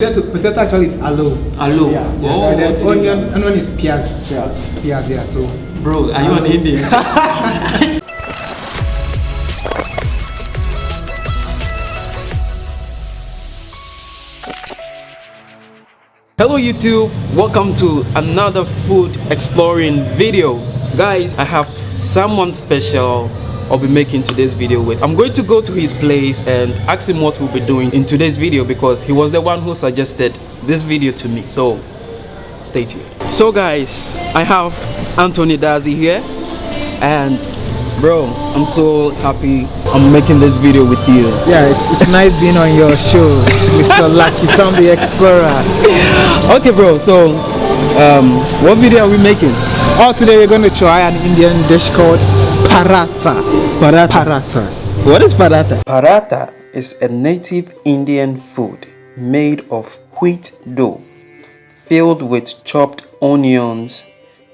Potato, potato actually is aloe. Aloe. Yeah, oh, yes. Oh, and then onion, onion is piaz. Yes. Piaz, yeah. So Bro, are you an Indian? Hello YouTube, welcome to another food exploring video. Guys, I have someone special I'll be making today's video with. I'm going to go to his place and ask him what we'll be doing in today's video because he was the one who suggested this video to me. So stay tuned. So guys, I have Anthony Dazi here and bro, I'm so happy I'm making this video with you. yeah, it's, it's nice being on your show, Mr. Lucky Sam the Explorer. Okay bro, so um, what video are we making? Oh, today we're going to try an Indian dish called paratha. Paratha. Paratha. What is paratha? Paratha is a native Indian food made of wheat dough filled with chopped onions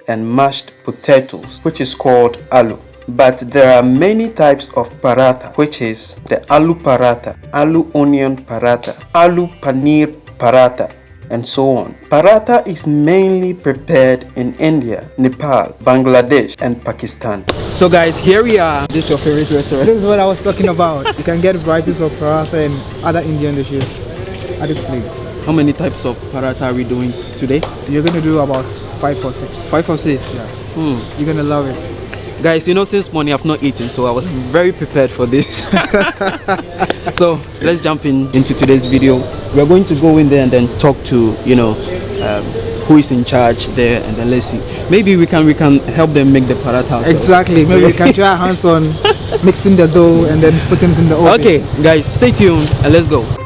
and mashed potatoes, which is called aloo. But there are many types of paratha, which is the aloo paratha, aloo onion paratha, aloo paneer paratha, and so on. Paratha is mainly prepared in India, Nepal, Bangladesh, and Pakistan. So guys, here we are. This is your favorite restaurant? This is what I was talking about. You can get varieties of paratha and other Indian dishes at this place. How many types of paratha are we doing today? You're going to do about five or six. Five or six? Yeah. Hmm. You're going to love it. Guys, you know, since morning I've not eaten, so I was very prepared for this. so let's jump in into today's video. We're going to go in there and then talk to, you know, um, who is in charge there, and then let's see. Maybe we can we can help them make the paratha. Exactly. Maybe we can try our hands on mixing the dough and then putting it in the oven. Okay, guys, stay tuned and let's go.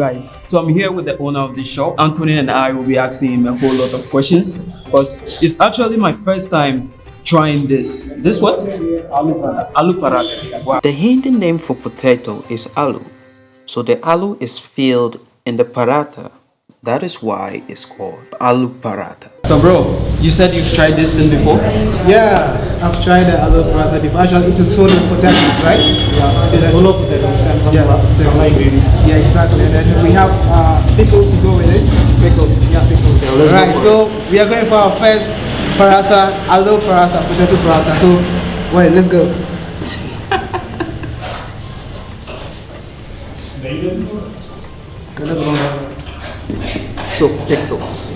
Guys, so I'm here with the owner of the shop. Anthony and I will be asking him a whole lot of questions because it's actually my first time trying this. This what? Aloo paratha. Wow. The Hindi name for potato is aloo. So the aloo is filled in the paratha. That is why it's called aloo paratha. So bro, you said you've tried this thing before? Yeah, I've tried the other paratha before. Actually, it is full of potatoes, right? Yeah. It is full of potatoes and some, Yeah, yeah, some ingredients. Yeah, exactly. And then we have uh, pickles to go with it. Pickles, yeah, pickles. Yeah, right, for so we are going for our first paratha, aloo paratha, potato paratha. So, wait, let's go. So take those.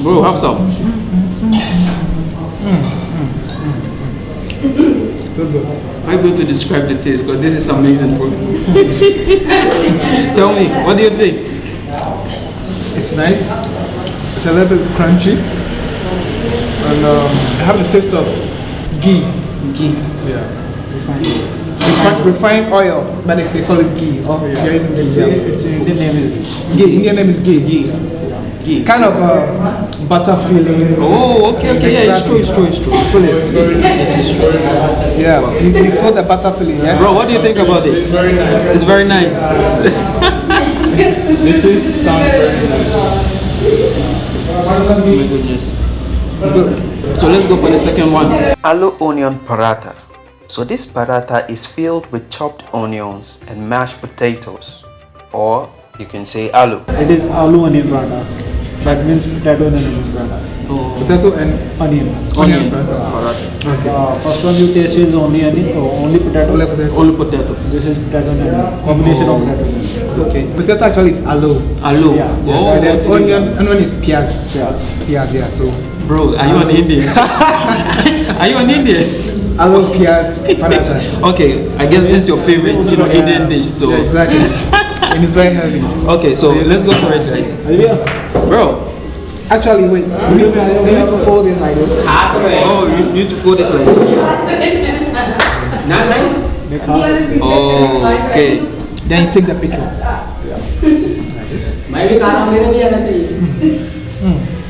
Bro, have some. Let's go. How are you going to describe the taste? Because this is amazing food. Tell me, what do you think? It's nice. It's a little bit crunchy. And um, I have the taste of ghee. Ghee. Yeah. Refined, refined oil, but they, they call it ghee. Oh, yeah. They're Its, ghee. yeah. its Indian name is Ghee. Indian name is ghee. Ghee. Ghee. Kind of a butter feeling. Oh, okay, okay, yeah, it's true, it's true, it's true. Feel it. Yeah, you, you feel the butter feeling, yeah? Bro, what do you think about it? It's very nice. It's very nice. It tastes sound very nice. Oh my goodness. Good. So let's go for the second one. Aloo onion paratha. So this paratha is filled with chopped onions and mashed potatoes, or you can say aloo. it is aloo onion paratha. That means potato and onion paratha. Oh, Potato and Onion. onion paratha. paratha. Okay. Uh, first one you taste is only onion, oh, only potato. Only potato. Only potatoes. This is potato and onion. Combination of potato and onion. Okay. Potato actually is aloe. Aloo. Yeah, yes. Oh, and then okay. onion, onion is piaz. Yes. Piaz, yeah, so Bro, are you an Indian? are you an Indian? Aloo Piaz paratha. Okay, I guess this is your favorite, you know. Indian dish. So yeah, exactly, and it's very heavy. Okay, so let's go for it, guys. Bro. Actually, wait. We need, to, need to fold it like this. Oh, you need to fold it like this. Nothing. Oh, okay. Then take the picture. Maybe I don't हूँ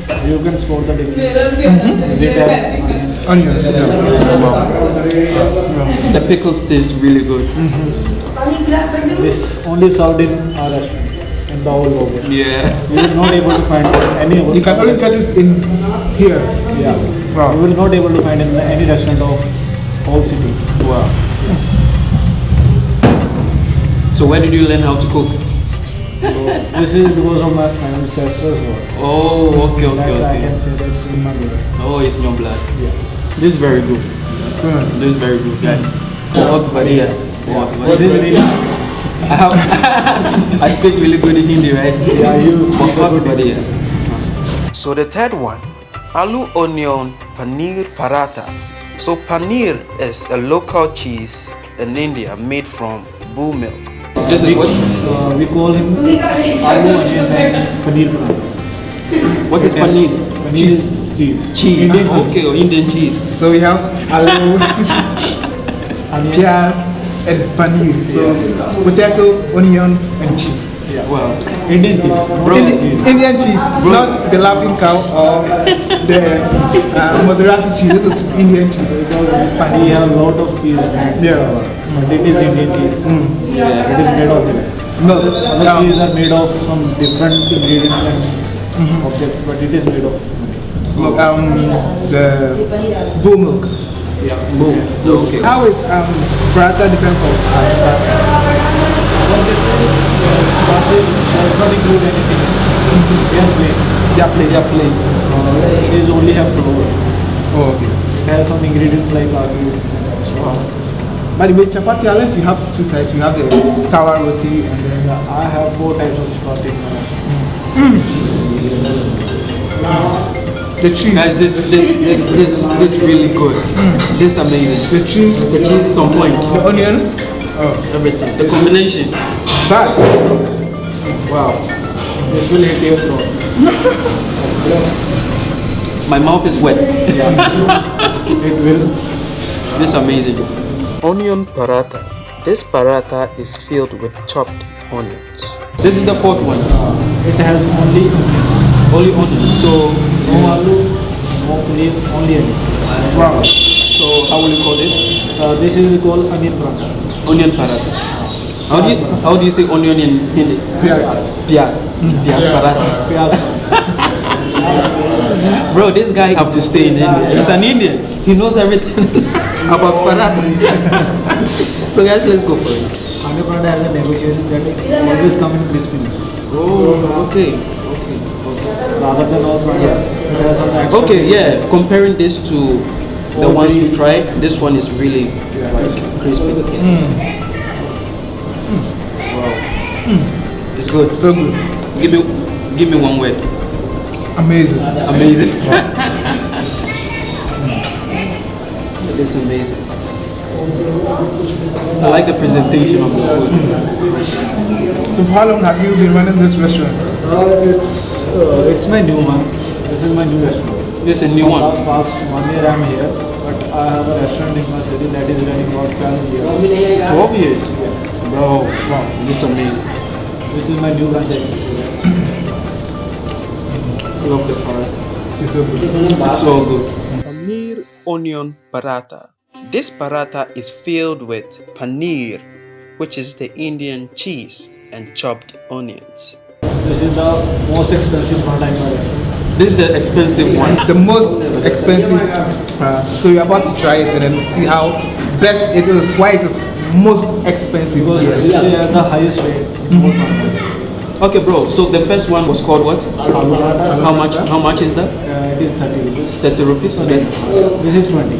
you can spot the difference. Mm-hmm. Is it have onions? Onions. Yeah. The pickles taste really good. Mm-hmm. This only served in our restaurant in the whole world. Yeah. You will not able to find any. You can only get it in here. Yeah. Wow. You will not able to find in any restaurant of whole city. Wow. So where did you learn how to cook? So this is because of my friend's sister's work. Oh, okay, okay, That's why I okay. can say that's in my blood. Oh, it's in your blood. Yeah. This is very good. Good. This is very good, guys. बहुत बढ़िया बहुत This is बढ़िया really I have I speak really good in Hindi right Yeah, you speak बहुत good बढ़िया So the third one aloo onion paneer paratha So paneer is a local cheese in India made from bull milk This is what uh, we call him aloo onion and paneer what is paneer Paneer is cheese. cheese Indian okay oh, Indian cheese So we have aloo, piaz, and paneer. So potato, onion, and cheese. Yeah. Wow Indian cheese. Bro. Indian Indian, cheese. Indian cheese, not the laughing cow or the uh, mozzarella cheese. This is Indian cheese. We have lot of cheese. Yeah. But it is Indian cheese. Yeah. It is made of it. No, Other um, cheese are made of some different ingredients and objects, but it is made of honey. um, the bull milk. Yeah. Boom. Okay How is um, paratha different from it does not include anything. They are plain. Yeah, plain. Yeah plain Uh, it is only have flour. Oh, okay. It has some ingredients like aloo. By the way, chapati island, you have two types. You have the tawa roti and then Yeah, I have four types of chapati in my the cheese. Guys, this this this this this really good. This amazing. the cheese, The cheese is on point. the onion. Oh, Everything. The combination. That. Wow. This really hit your throat. My mouth is wet. It will. This amazing. Onion paratha. This paratha is filled with chopped onions. This is the fourth one. Uh, it has only onion. Only onion. So No aloo, no paneer, only onion. Wow. so how will you call this? Uh, this is called onion paratha. Onion paratha. How do you how do you say onion in Hindi? Piaz. Piaz. Piaz paratha. Pyaz. Bro, this guy have to stay in India. He's an Indian. He knows everything about paratha. so guys, let's go for it. Onion paratha has a negotiation that always come in crispiness. Oh, okay. Okay. Okay. Rather than all paratha, Okay, yeah. Comparing this to the All ones we tried, this one is really like crispy. Wow. It's good. So good. Give me, give me one word. Amazing. Amazing. it's amazing. I like the presentation of the food. So for how long have you been running this restaurant? Uh, it's, uh, it's my new one. This is my new restaurant. This is a new one. Last past one year I'm here, but I have a restaurant in my city that is running about 12 years. 12 years. Yeah. Bro, wow, this is amazing. This is my new branch. Love the paratha. It's so good. It's so good. Paneer onion paratha. This paratha is filled with paneer, which is the Indian cheese, and chopped onions. This is the most expensive paratha in my restaurant. This is the expensive one. The most expensive. Uh, so you're about to try it and then see how best it is. Why it is most expensive. Because here. this is the highest rate in all parathas. Okay, bro. So the first one was called what? Aloo How much? How much is that? uh, it is 30 rupees. 30 rupees. Okay. This is 20.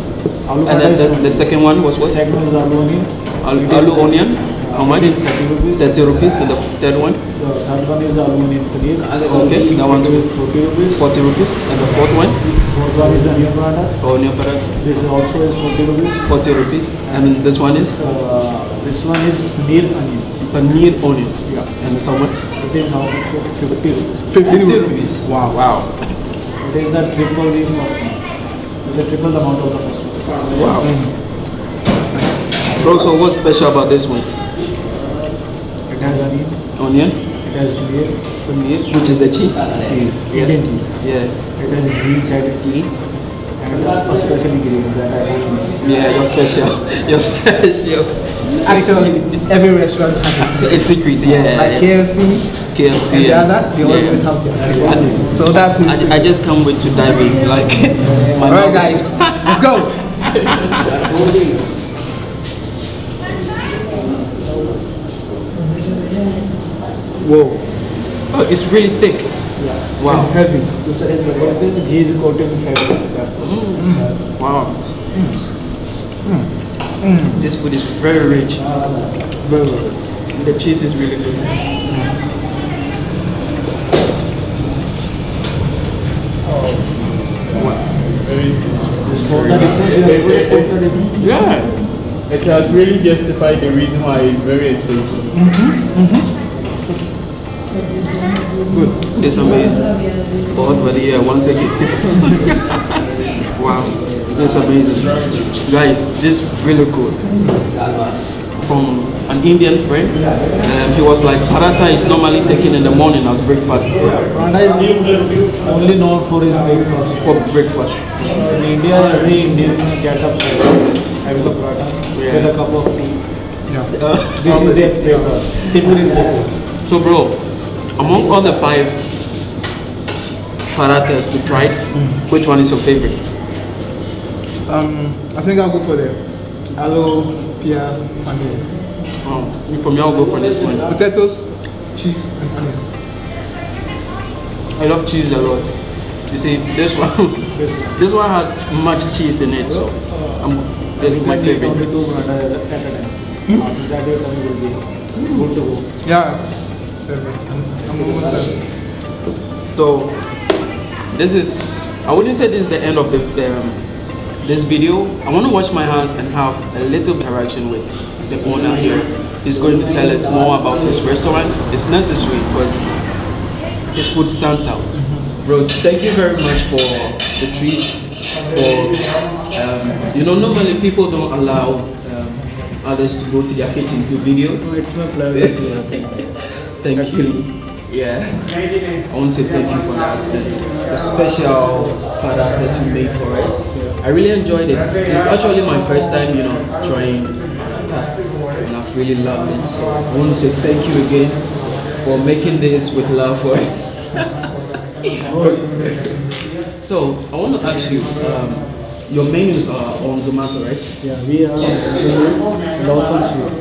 Aloo And then the, 20. the second one was what? Second is aloo onion. Al- Aloo onion. How much? It is 30 rupees. 30 rupees. And the third one? The third one is the aloo onion paneer. Okay, that one too. 40 rupees. 40 rupees. And the fourth one? Fourth one is onion paratha. Onion paratha. This is also is 40 rupees. 40 rupees. And then this one is Uh, this one is paneer onion. paneer onion. And how much? It is how much? 50 rupees. 50 50 rupees. Wow, wow. It is the triple the first one. It is the triple the amount of the first one. Wow. Hmm. Bro, so what's special about this one? It has onion. Onion? It has paneer. Which is the cheese. Cheese. Yeah. Indian cheese. Yeah. It has green side clean and especially green that I like. Yeah, you're special. You're special. Actually, every restaurant has a a secret. Yeah. Like yeah. KFC KFC. and the yeah. other, they always Yeah. have their I, secret. So that's his I, I just can't wait to dive in. Like, my Alright guys, let's go! Whoa, Oh, it's really thick. Yeah. Wow. and heavy. But this ghee is coated inside of it. That's all. Wow. This food is very rich. Very good. The cheese is really good. Spoons are different. your favorite spoons are different. Yeah. It has really justified the reason why it's very expensive. Mm-hmm. Mm-hmm. Good. It's amazing. But but yeah, once again. wow. It's amazing. Guys, this is really good. From an Indian friend. Um, he was like, paratha is normally taken in the morning as breakfast. Paratha is only known for his breakfast. For breakfast. In India, every Indian get up having a paratha with a cup of tea. Uh, This is their breakfast. Breakfast. So bro, among all the five parathas we tried, which one is your favorite? Um, I think I'll go for the aloo, piyaz, paneer. Um, for me, I'll go for this one. Potatoes, cheese, and onion. I love cheese a lot. You see, this one, this one had much cheese in it, so um, this is my You can eat only favorite. two paratha at a time. After that, your tummy will be good to go. Yeah. I'm, I'm. So this is, I wouldn't say this is the end of the, the um, this video. I want to wash my hands and have a little interaction with the owner here. He's going to tell us more about his restaurant. It's necessary because his food stands out. Bro, thank you very much for the treats. For um, you know, normally people don't allow um, others to go to their kitchen to video. So it's my pleasure to have you. Thank you. Yeah. I want to say thank you for that. The special parathas you made for us. I really enjoyed it. It's actually my first time, you know, trying. And I've really loved it. So I want to say thank you again for making this with love for us. so I want to ask you, um, your menus are on Zomato, right? Yeah, we are and also sweet.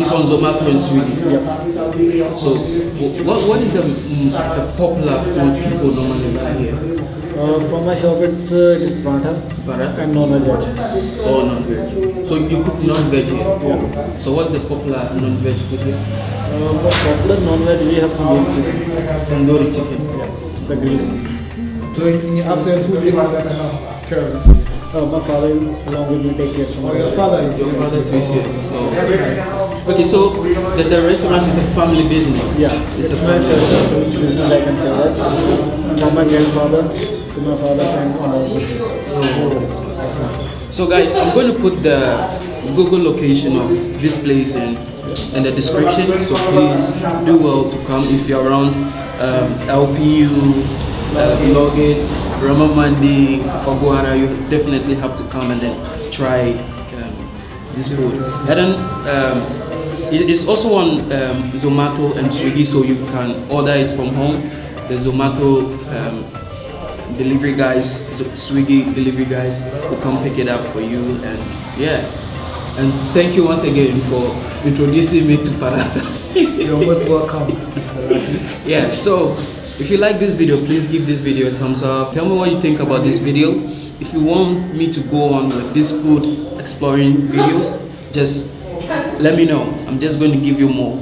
It's on Zomato and Swiggy. So, what, what is the, mm, the popular food people normally buy here? Uh, from my shop, it's uh, it is paratha Paratha? and non-veg. items. Or non-veg? So you cook non-veg here? Yeah. So what's the popular non-veg food here? Uh, for popular non-veg, we have tandoori chicken. Tandoori chicken. Yeah. The grilled. So in, in your absence, who takes care of this? Uh, my father along with me take care of Oh, your father is Your father too is here. Oh. Okay, so the, the restaurant is a family business. Yeah, It's it's, a family business, I can say that. From my grandfather to my father and all. So guys, I'm going to put the Google location of this place in, in the description. So please do well to come if you're around um, LPU, uh, Law Gate, Ramamandi, Phagwara. You definitely have to come and then try um, this food. And then um, it is also on um, Zomato and Swiggy, so you can order it from home. The Zomato um, delivery guys, Swiggy delivery guys will come pick it up for you and yeah. And thank you once again for introducing me to Paratha. You're most welcome, yeah, so if you like this video, please give this video a thumbs up. Tell me what you think about this video. If you want me to go on with these food exploring videos, just let me know. I'm just going to give you more.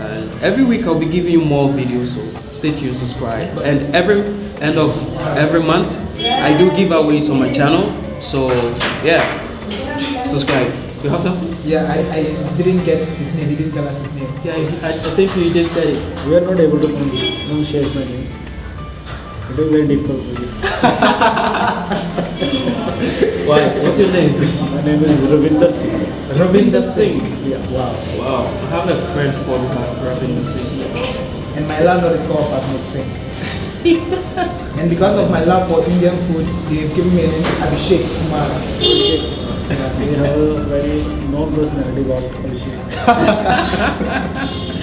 And every week I'll be giving you more videos, so stay tuned, subscribe. And every end of every month, I do giveaways on my channel. So yeah, subscribe. You have something? Yeah, I, I didn't get his name, he didn't tell us his name. Yeah, I, I think you did say it. We are not able to pronunciate my name. It is very difficult for you. Why? What's your name? My name is Ravinder. Ravinder Singh. Yeah. Wow. Wow. I have a friend called Ravinder Singh. and my landlord is called Fatma Singh. and because of my love for Indian food, they've given me a name Abhishek Kumar. We have a very known personality called Abhishek.